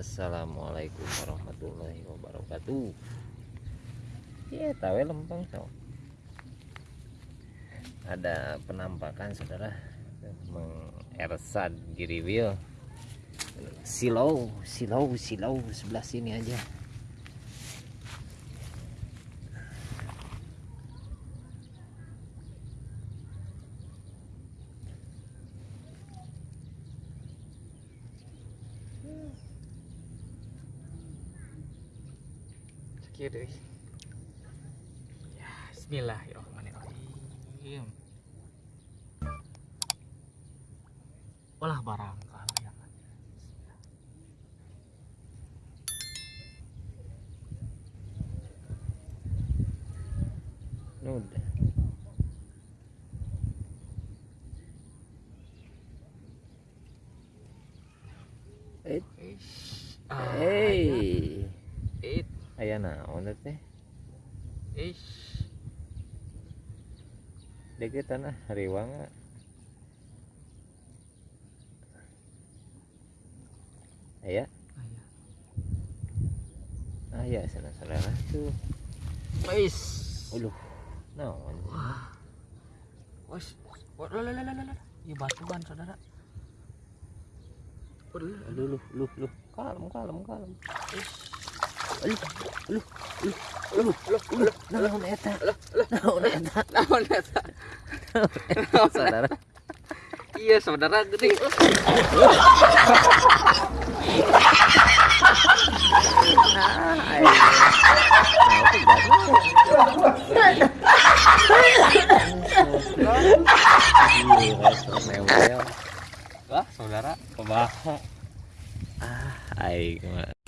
Assalamualaikum warahmatullahi wabarakatuh. Ya tahu lempeng so. ada penampakan saudara meng ersad giriwil. Silau silau silau sebelah sini aja Sekian deh. Ya, Bismillahirrahmanirrahim. Olah barang kalau yang ada. udah eh Ish. Ah, ya. hey It. Aya naon teh Ish. deket tanah riwang aya Ayah. aya sana saudara tuh Ish. uluh naon lah. Iya batuan saudara. Aduh, lu, lu, lu, kalem, kalem, kalem. Ish. Aduh, lu, lu, lu, lu, lu, naon eta? Naon eta? Naon eta? Saudara, Iya, saudara gede. Wah, saudara. Kumaha? Ah, aing mah.